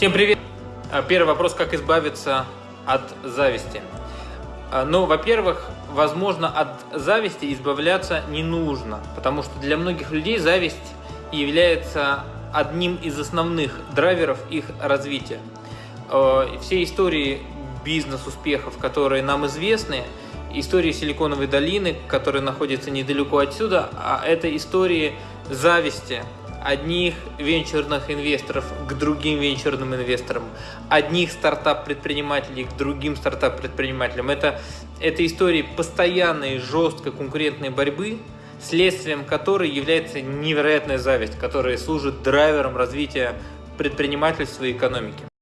Всем привет! А, Первый вопрос, как избавиться от зависти. А, Ну, во-первых, возможно, от зависти избавляться не нужно, потому что для многих людей зависть является одним из основных драйверов их развития. Э, Все истории бизнес-успехов, которые нам известны, истории Силиконовой долины, которая находится недалеко отсюда, а это истории зависти одних венчурных инвесторов к другим венчурным инвесторам, одних стартап-предпринимателей к другим стартап-предпринимателям. Это, это истории постоянной жесткой конкурентной борьбы, следствием которой является невероятная зависть, которая служит драйвером развития предпринимательства и экономики.